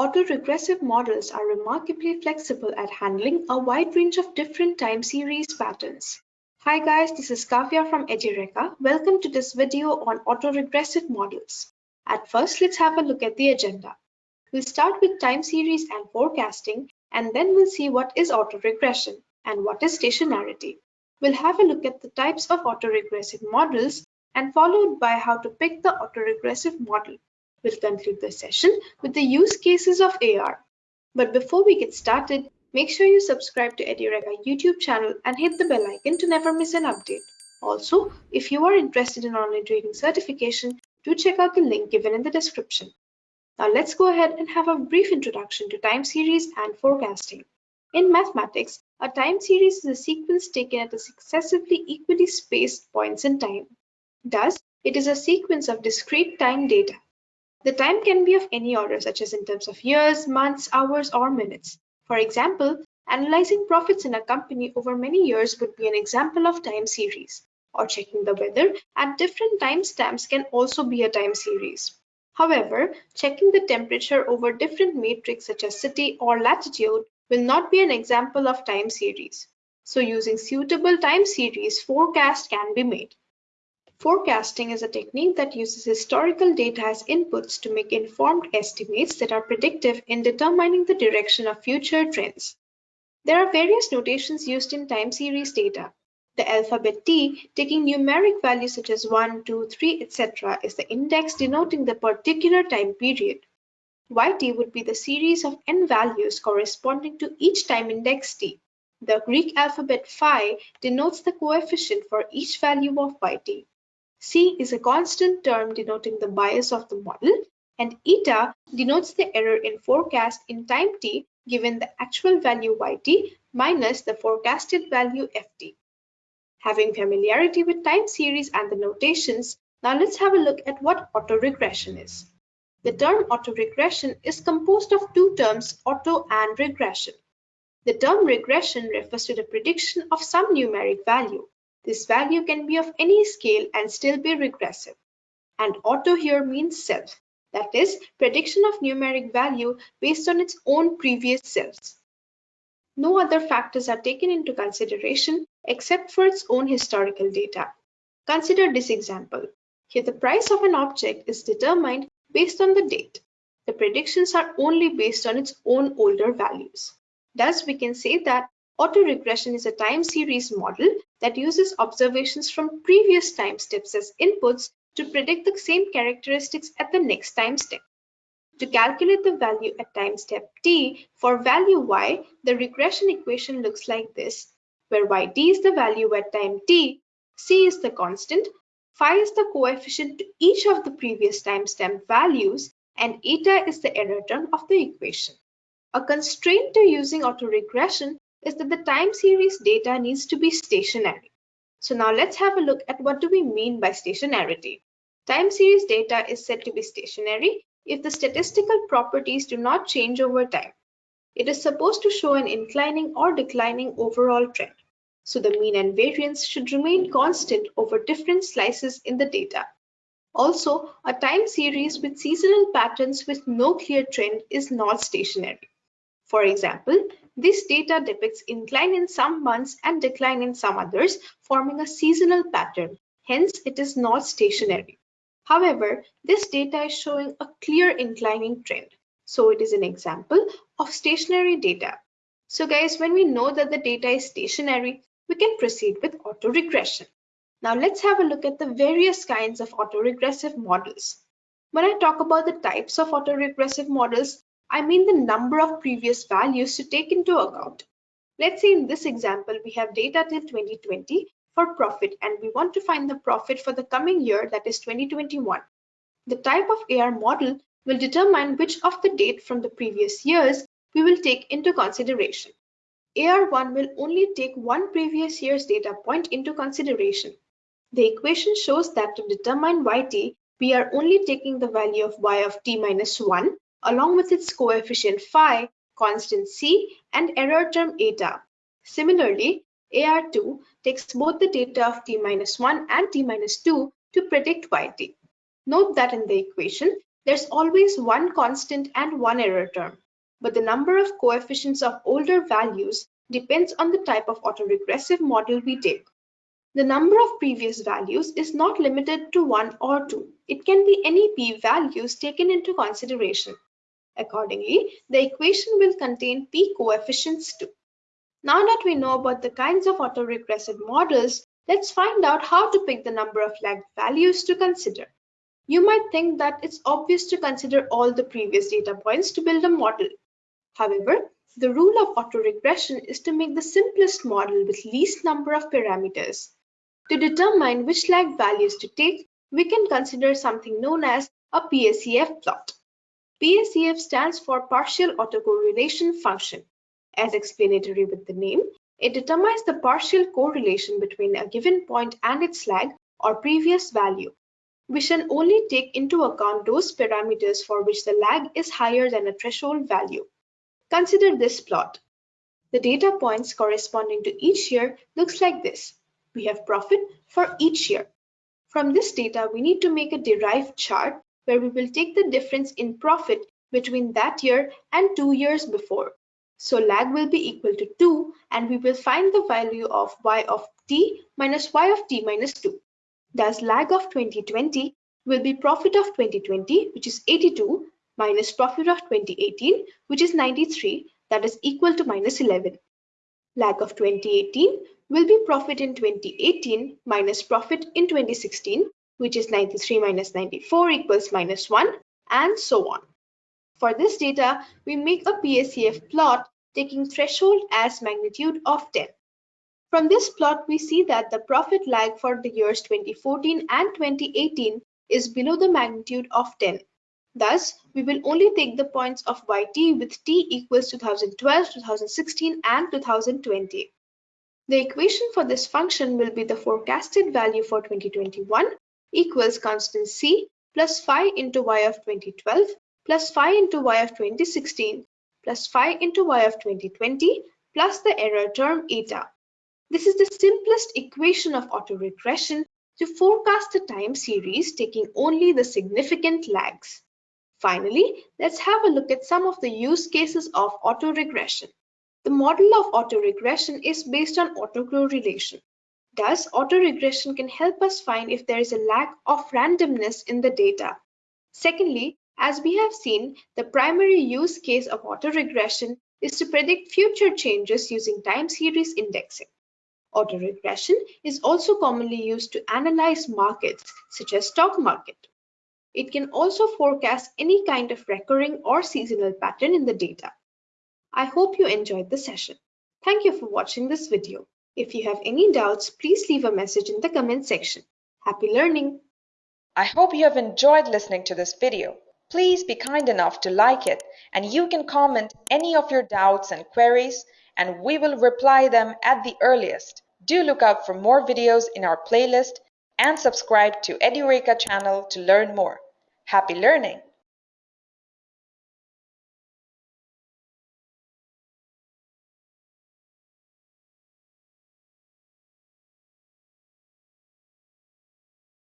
Autoregressive models are remarkably flexible at handling a wide range of different time series patterns. Hi guys, this is Kavya from Edureka. Welcome to this video on autoregressive models. At first, let's have a look at the agenda. We'll start with time series and forecasting, and then we'll see what is autoregression and what is stationarity. We'll have a look at the types of autoregressive models and followed by how to pick the autoregressive model. We'll conclude the session with the use cases of AR. But before we get started, make sure you subscribe to Edureka YouTube channel and hit the bell icon to never miss an update. Also, if you are interested in online trading certification, do check out the link given in the description. Now let's go ahead and have a brief introduction to time series and forecasting. In mathematics, a time series is a sequence taken at a successively equally spaced points in time. Thus, it is a sequence of discrete time data. The time can be of any order, such as in terms of years, months, hours, or minutes. For example, analyzing profits in a company over many years would be an example of time series, or checking the weather at different timestamps can also be a time series. However, checking the temperature over different matrix such as city or latitude will not be an example of time series. So using suitable time series, forecast can be made. Forecasting is a technique that uses historical data as inputs to make informed estimates that are predictive in determining the direction of future trends. There are various notations used in time series data. The alphabet T, taking numeric values such as 1, 2, 3, etc., is the index denoting the particular time period. YT would be the series of n values corresponding to each time index T. The Greek alphabet phi denotes the coefficient for each value of YT. C is a constant term denoting the bias of the model, and eta denotes the error in forecast in time t given the actual value yt minus the forecasted value ft. Having familiarity with time series and the notations, now let's have a look at what autoregression is. The term autoregression is composed of two terms, auto and regression. The term regression refers to the prediction of some numeric value. This value can be of any scale and still be regressive. And auto here means self, that is, prediction of numeric value based on its own previous selves. No other factors are taken into consideration except for its own historical data. Consider this example. Here the price of an object is determined based on the date. The predictions are only based on its own older values. Thus, we can say that Autoregression is a time series model that uses observations from previous time steps as inputs to predict the same characteristics at the next time step. To calculate the value at time step t for value y, the regression equation looks like this, where yt is the value at time t, c is the constant, phi is the coefficient to each of the previous time timestamp values, and eta is the error term of the equation. A constraint to using autoregression is that the time series data needs to be stationary. So now let's have a look at what do we mean by stationarity. Time series data is said to be stationary if the statistical properties do not change over time. It is supposed to show an inclining or declining overall trend. So the mean and variance should remain constant over different slices in the data. Also, a time series with seasonal patterns with no clear trend is not stationary. For example, this data depicts incline in some months and decline in some others, forming a seasonal pattern. Hence, it is not stationary. However, this data is showing a clear inclining trend. So it is an example of stationary data. So guys, when we know that the data is stationary, we can proceed with autoregression. Now let's have a look at the various kinds of autoregressive models. When I talk about the types of autoregressive models, I mean the number of previous values to take into account. Let's say in this example, we have data till 2020 for profit and we want to find the profit for the coming year that is 2021. The type of AR model will determine which of the date from the previous years we will take into consideration. AR1 will only take one previous year's data point into consideration. The equation shows that to determine yt, we are only taking the value of y of t minus 1 along with its coefficient phi, constant c, and error term eta. Similarly, AR2 takes both the data of t minus 1 and t minus 2 to predict yt. Note that in the equation, There's always one constant and one error term, but the number of coefficients of older values depends on the type of autoregressive model we take. The number of previous values is not limited to 1 or 2. It can be any p values taken into consideration. Accordingly, the equation will contain p coefficients too. Now that we know about the kinds of autoregressive models, let's find out how to pick the number of lagged values to consider. You might think that it's obvious to consider all the previous data points to build a model. However, the rule of autoregression is to make the simplest model with least number of parameters. To determine which lag values to take, we can consider something known as a PACF plot. PACF stands for partial autocorrelation function. As explanatory with the name, it determines the partial correlation between a given point and its lag or previous value we shall only take into account those parameters for which the lag is higher than a threshold value. Consider this plot. The data points corresponding to each year looks like this. We have profit for each year. From this data, we need to make a derived chart where we will take the difference in profit between that year and two years before. So lag will be equal to 2 and we will find the value of y of t minus y of t minus 2. Thus, lag of 2020 will be profit of 2020, which is 82, minus profit of 2018, which is 93, that is equal to minus 11. Lag of 2018 will be profit in 2018 minus profit in 2016, which is 93 minus 94 equals minus 1, and so on. For this data, we make a PACF plot taking threshold as magnitude of 10. From this plot, we see that the profit lag for the years 2014 and 2018 is below the magnitude of 10. Thus, we will only take the points of yt with t equals 2012, 2016 and 2020. The equation for this function will be the forecasted value for 2021 equals constant c plus phi into y of 2012 plus phi into y of 2016 plus phi into y of 2020 plus the error term eta. This is the simplest equation of autoregression to forecast a time series taking only the significant lags. Finally, let's have a look at some of the use cases of autoregression. The model of autoregression is based on autocorrelation. Thus, autoregression can help us find if there is a lack of randomness in the data. Secondly, as we have seen, the primary use case of autoregression is to predict future changes using time series indexing. Autoregression is also commonly used to analyze markets, such as stock market. It can also forecast any kind of recurring or seasonal pattern in the data. I hope you enjoyed the session. Thank you for watching this video. If you have any doubts, please leave a message in the comment section. Happy learning! I hope you have enjoyed listening to this video. Please be kind enough to like it and you can comment any of your doubts and queries and we will reply them at the earliest. Do look out for more videos in our playlist and subscribe to Edureka channel to learn more. Happy learning!